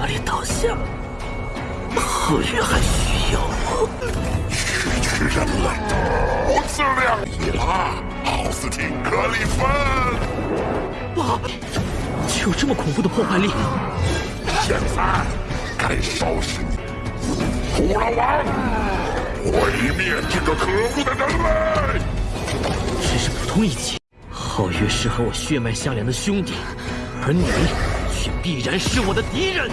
这里倒下，皓月还需要我？区区人类，不自量力了！奥斯汀·格里芬，就，有这么恐怖的破坏力？现在该收拾你，虎老王，毁灭这个可恶的人类！只是普通一击，皓月是和我血脉相连的兄弟，而你却必然是我的敌人。